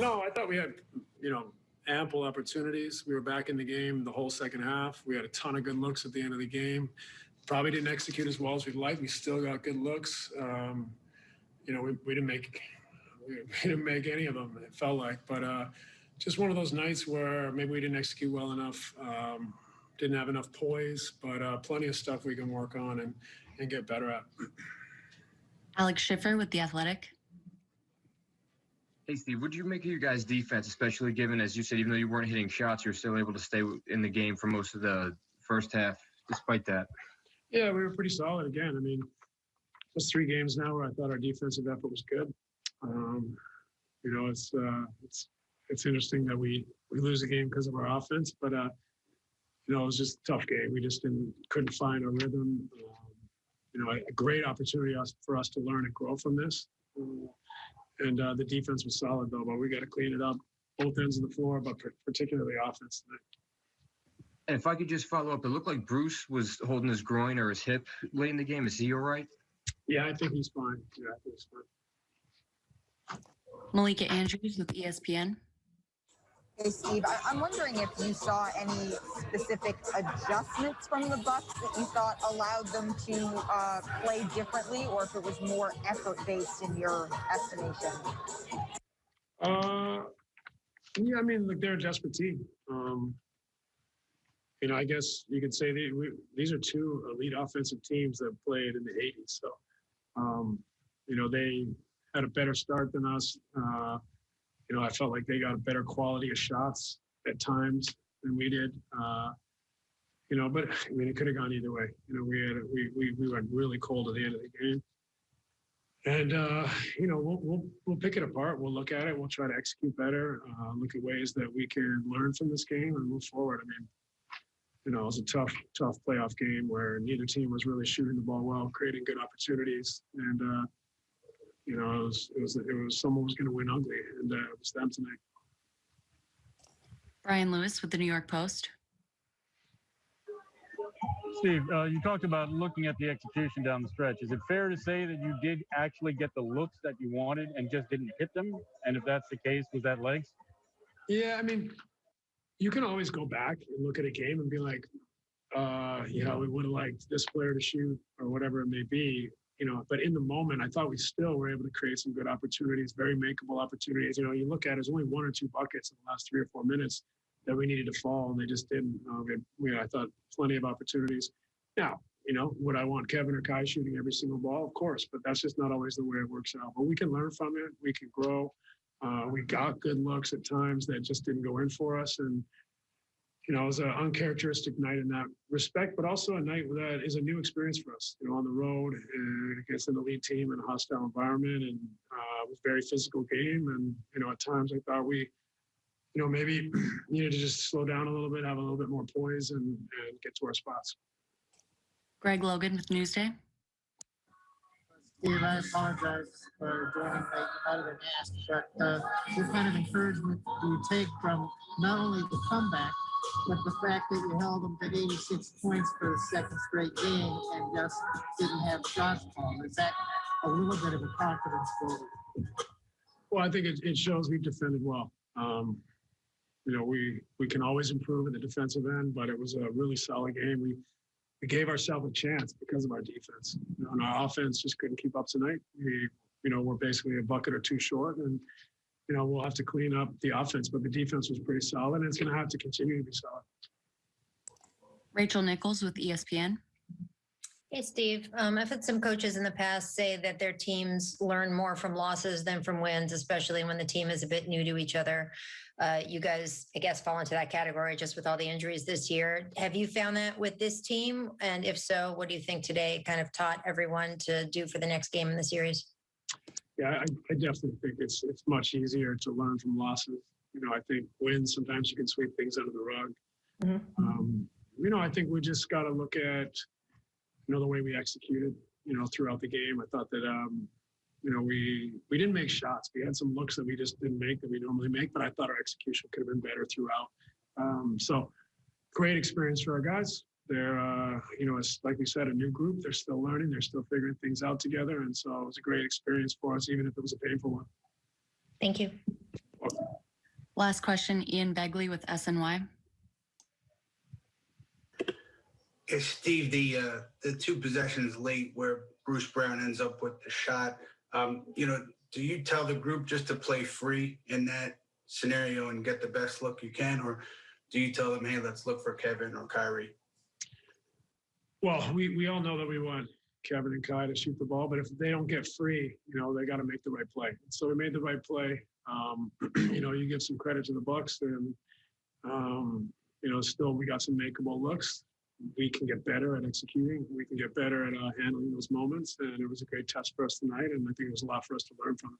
No, I thought we had, you know, ample opportunities. We were back in the game the whole second half. We had a ton of good looks at the end of the game. Probably didn't execute as well as we'd like. We still got good looks. Um, you know, we, we didn't make we didn't make any of them. It felt like, but uh, just one of those nights where maybe we didn't execute well enough. Um, didn't have enough poise, but uh, plenty of stuff we can work on and, and get better at. Alex Schiffer with The Athletic. Hey, Steve, what did you make of your guys' defense, especially given, as you said, even though you weren't hitting shots, you were still able to stay in the game for most of the first half, despite that? Yeah, we were pretty solid again. I mean, just three games now where I thought our defensive effort was good. Um, you know, it's uh, it's it's interesting that we we lose a game because of our offense, but uh, you know, it was just a tough game. We just didn't couldn't find a rhythm. Um, you know, a, a great opportunity for us to learn and grow from this. Uh, and uh, the defense was solid though, but we got to clean it up both ends of the floor, but particularly offense tonight. And if I could just follow up, it looked like Bruce was holding his groin or his hip late in the game. Is he all right? Yeah, I think he's fine. Yeah, I think he's fine. Malika Andrews with ESPN. Hey, Steve, I, I'm wondering if you saw any specific adjustments from the Bucks that you thought allowed them to uh, play differently, or if it was more effort-based in your estimation. Uh, yeah, I mean, look, they're a desperate team. Um, you know, I guess you could say they, we, these are two elite offensive teams that played in the 80s. So, um, you know, they had a better start than us. Uh, you know, I felt like they got a better quality of shots at times than we did. Uh, you know, but I mean, it could have gone either way. You know, we had we we we went really cold at the end of the game, and uh, you know, we'll we'll we'll pick it apart. We'll look at it. We'll try to execute better. Uh, look at ways that we can learn from this game and move forward. I mean, you know, it was a tough tough playoff game where neither team was really shooting the ball well, creating good opportunities, and uh, you know, it was it was it was someone was going to win ugly, and uh, it was them tonight. Brian Lewis with The New York Post. Steve, uh, you talked about looking at the execution down the stretch. Is it fair to say that you did actually get the looks that you wanted and just didn't hit them? And if that's the case, was that legs? Yeah, I mean, you can always go back and look at a game and be like, uh, you know, we would have liked this player to shoot or whatever it may be. You know, but in the moment, I thought we still were able to create some good opportunities, very makeable opportunities. You know, you look at it, there's only one or two buckets in the last three or four minutes that we needed to fall, and they just didn't. Uh, we, had, we had, I thought, plenty of opportunities. Now, you know, would I want Kevin or Kai shooting every single ball? Of course, but that's just not always the way it works out. But we can learn from it. We can grow. Uh, we got good looks at times that just didn't go in for us, and you know, it was an uncharacteristic night in that respect, but also a night that is a new experience for us. You know, on the road and against an elite team in a hostile environment, and uh, it was a very physical game. And you know, at times I thought we, you know, maybe needed to just slow down a little bit, have a little bit more poise, and, and get to our spots. Greg Logan with Newsday. Steve, I apologize for joining late. You might have been asked, but uh, what kind of encouragement do you take from not only the comeback, but the fact that you held them to 86 points for the second straight game and just didn't have shots called? Is that a little bit of a confidence builder? Well, I think it, it shows we've defended well. Um, you know, we we can always improve at the defensive end, but it was a really solid game. We we gave ourselves a chance because of our defense. You know, and our offense just couldn't keep up tonight. We, you know, we're basically a bucket or two short, and you know we'll have to clean up the offense. But the defense was pretty solid, and it's going to have to continue to be solid. Rachel Nichols with ESPN. Hey, Steve. Um, I've had some coaches in the past say that their teams learn more from losses than from wins, especially when the team is a bit new to each other. Uh, you guys, I guess, fall into that category just with all the injuries this year. Have you found that with this team? And if so, what do you think today kind of taught everyone to do for the next game in the series? Yeah, I, I definitely think it's it's much easier to learn from losses. You know, I think wins sometimes you can sweep things under the rug. Mhm. Um, you know, I think we just got to look at you know the way we executed. You know, throughout the game, I thought that um, you know we we didn't make shots. We had some looks that we just didn't make that we normally make, but I thought our execution could have been better throughout. Um, so great experience for our guys. They're, uh, you know, it's like we said, a new group. They're still learning. They're still figuring things out together, and so it was a great experience for us, even if it was a painful one. Thank you. Last question, Ian Begley with SNY. Yeah, Steve, the uh, the two possessions late where Bruce Brown ends up with the shot. Um, you know, do you tell the group just to play free in that scenario and get the best look you can, or do you tell them, hey, let's look for Kevin or Kyrie? Well, we, we all know that we want Kevin and Kai to shoot the ball, but if they don't get free, you know, they got to make the right play. So we made the right play. Um, you know, you give some credit to the Bucks, and um, you know, still we got some makeable looks. We can get better at executing. We can get better at uh, handling those moments, and it was a great test for us tonight. And I think it was a lot for us to learn from.